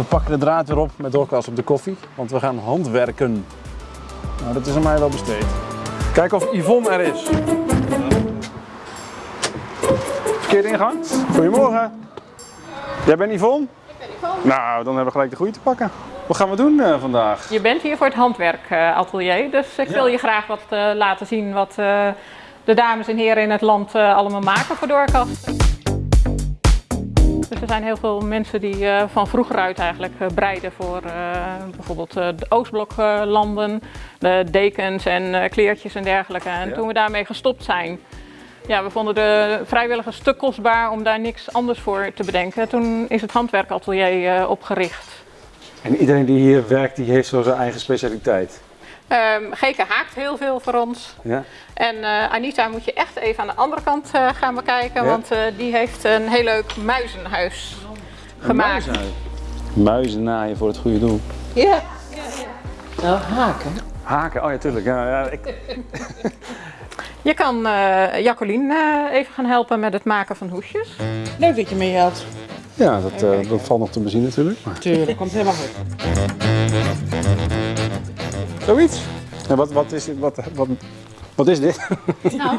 We pakken de draad weer op met doorkast op de koffie, want we gaan handwerken. Nou, dat is aan mij wel besteed. Kijken of Yvonne er is. Verkeerde ingang. Goedemorgen. Jij bent Yvonne? Ik ben Yvonne. Nou, dan hebben we gelijk de goede te pakken. Wat gaan we doen eh, vandaag? Je bent hier voor het handwerkatelier, dus ik wil je graag wat eh, laten zien wat eh, de dames en heren in het land allemaal maken voor doorkast. Dus er zijn heel veel mensen die eh, van vroeger uit eigenlijk eh, breiden voor eh, bijvoorbeeld de Oostbloklanden, de dekens en kleertjes en dergelijke. En Ja. toen we daarmee gestopt zijn, ja, we vonden de vrijwilligers te kostbaar om daar niks anders voor te bedenken. Toen is het handwerkatelier opgericht. En iedereen die hier werkt, die heeft zo zijn eigen specialiteit. Ehm Geke haakt heel veel voor ons. Ja? En eh, Anita moet je echt even aan de andere kant eh, gaan bekijken, Ja? want eh, die heeft een heel leuk muizenhuis gemaakt. Muizen naaien voor het goede doel. Ja. Nou, haken. Haken, oh ja, tuurlijk. Ja, ja, ik... Je kan eh Jacqueline eh, even gaan helpen met het maken van hoesjes. Leuk dat je mee had. ja dat, eh, dat valt nog te bezien natuurlijk. Maar... Tuurlijk, komt helemaal goed. Zoiets. En wat, wat, is, dit- wat, wat, wat is dit? Nou,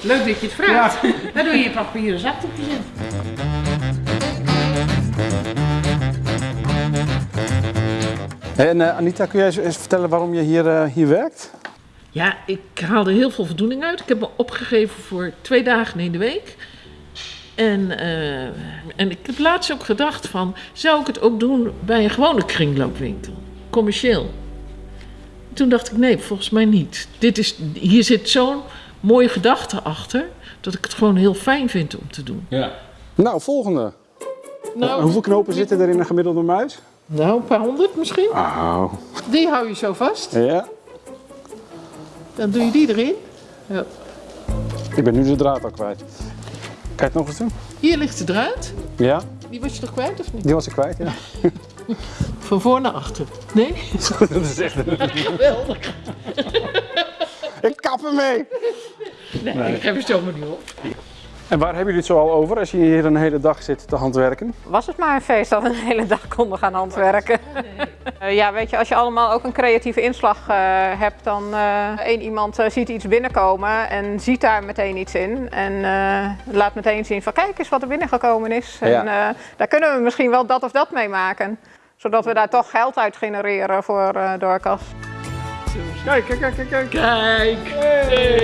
Leuk dat je het vraagt. Dan doe je je papieren zakdoekjes in. En eh, Anita, kun jij eens- eens vertellen waarom je hier, eh, hier werkt? Ja, ik haalde heel veel voldoening uit. Ik heb me opgegeven voor twee dagen in de week. En, eh, en ik heb laatst ook gedacht van, zou ik het ook doen bij een gewone kringloopwinkel? Commercieel. Toen dacht ik, nee, volgens mij niet. Dit is, hier zit zo'n mooie gedachte achter, dat ik het gewoon heel fijn vind om te doen. Ja. Nou, volgende. Nou, Hoeveel knopen zitten er in een gemiddelde muis? nou een paar honderd misschien. Oh. Die hou je zo vast. Ja. Dan doe je die erin. Ja. Ik ben nu de draad al kwijt. Het nog eens doen? Hier ligt de draad. Ja, Die was je toch kwijt of niet? die was ik kwijt, ja. Van voor naar achter. Nee? dat is echt... Geweldig. Ik kap ermee! Nee, ik geef het zomaar niet op. En waar hebben jullie het zo al over als je hier een hele dag zit te handwerken? Was het maar een feest dat we een hele dag konden gaan handwerken. Eh, ja, weet je, als je allemaal ook een creatieve inslag eh, hebt, dan eh één iemand ziet iets binnenkomen en ziet daar meteen iets in. En eh, laat meteen zien van kijk eens wat er binnengekomen is. En Ja. eh, daar kunnen we misschien wel dat of dat mee maken. Zodat we daar toch geld uit genereren voor eh Doorkast. Kijk, kijk, kijk, kijk, kijk. Kijk. Hey.